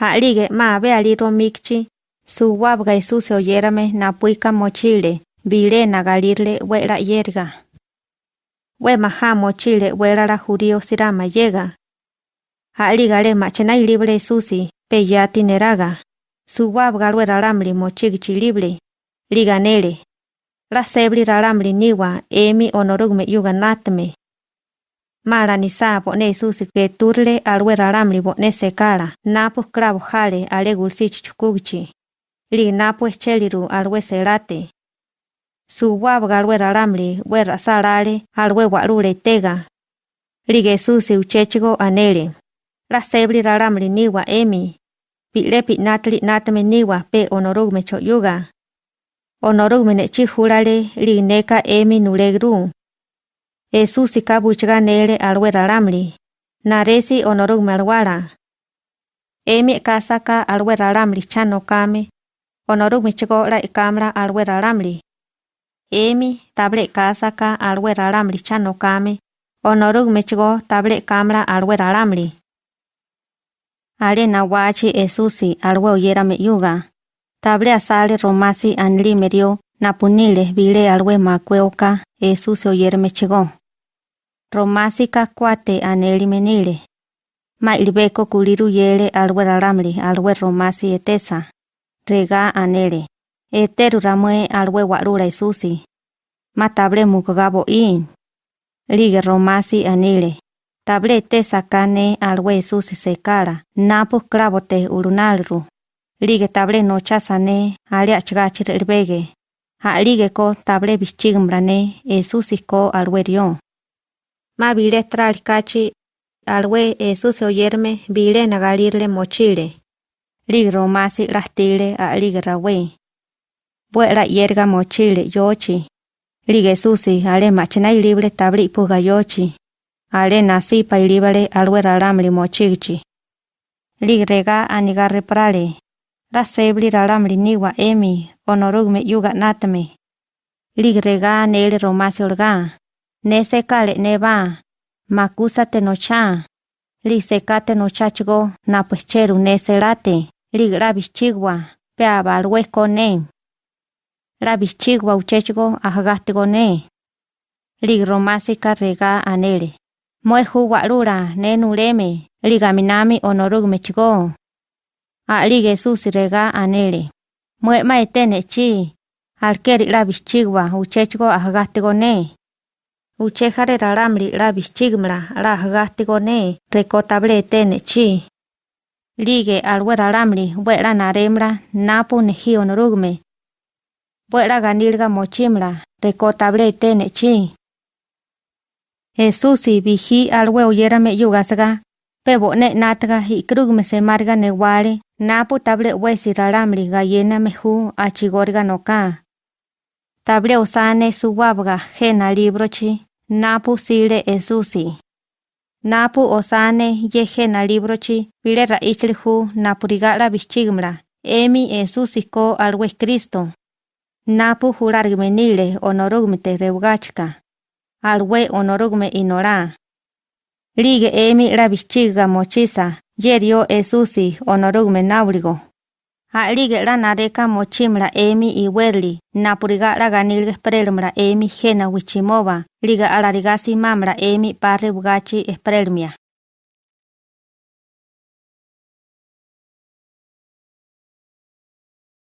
Ha'lige ma beali romikchi, suwabga Jesús oyérame napuika mochile, bile nagalirle wera yerga. We maja mochile wera la judío sirama llega. Ha'ligale machena libre Jesús, peyati neraga. Suwabga wera ramli mochigchi libre. Liganele. La sebli raramli niwa emi onorugme yuganatme. Mara ni sa bone susi que turle alwe raramli bone sekala napo kravo jale ale. Li napo escheliru alwe serate. Su wabga alwe raramli we rasarale alwe tega. Lige susi uchechigo anele. La sebli raramli niwa emi. Pilepi natli natme niwa pe onorugme choyuga. Onorugme nechi jurale li neka emi nulegru. Jesús ikabuchga nele alwe raramli. Naresi onorugme alwara. Emi kasaka alwe raramli chano kame. Onorugme chigo la ikamra alwe raramli. Emi table kasaka alwe raramli chano kame. Onorugme chigo table kamra alwe raramli. Ale nawachi Esusi alwe oyérame yuga. Table asale romasi anli medio napunile bile alwe makweoka Esusi oyérame chigo. Romasi kakwate aneli menile. Ma ilbeko kuliru yele alwe raramli alwe romasi etesa. Rega anele. Eteru ramue alwe warura Esusi. Ma table mukgabo in. Lige romasi anile. Table etesa kane alwe Esusi sekara. Napu kravote urunalru. Lige table nochasane ale achgachir erbege. Ha lige ko table bichigmrane Esusi ko alwe rion. Ma bile tralcachi alwe Jesús oyerme bile nagalirle mochile. Lig romasi rastile a lig rawe. Buera yerga mochile yochi. Lig Jesús ale machina libre tabli puga yochi. Ale nasi pa ilibale alwe raramli mochigchi. Lig rega anigarre prale. La sebli raramli niwa emi onorugme yuga natame. Lig rega nele romasi orga. neseka le neva makusa tenocha li seka tenochachgo na pescheru neselate li pe abalwe kone. Rabichigua uchechgo ahagatgo ne. Rega anele moehu walura nenuleme li gaminami onorug a li jesus rega anele moe maetene chi. Alkeri rabichigua uchechgo ahgatgonen ne. Uchejare raramli la bichigmra la gastigone recotable tene chi. Lige alwe raramli buera naremra napu neji onorugme. Buera ganilga mochimra recotable tene chi. Jesusi biji alwe oyérame yugasga. Pebo ne natga y krugme se marga newale napu table wesi raramli gallena meju achigorga noka. Table osane suwabga jena librochi napu sile esusi. Napu osane yeje na librochi vile raichlihu napurigala bichigmra. Emi esusi ko alwe Cristo. Napu jurargmenile onorugmite reugachka. Alwe onorugme inora. Lige emi la bichiga mochisa. Yerio esusi onorugme naurigo. Ha'lige la nareka mochimra emi iwerli, napuriga la ganilga sprelmra emi jena wichimova, liga alarigasi mamra emi parre bugachi esprelmia.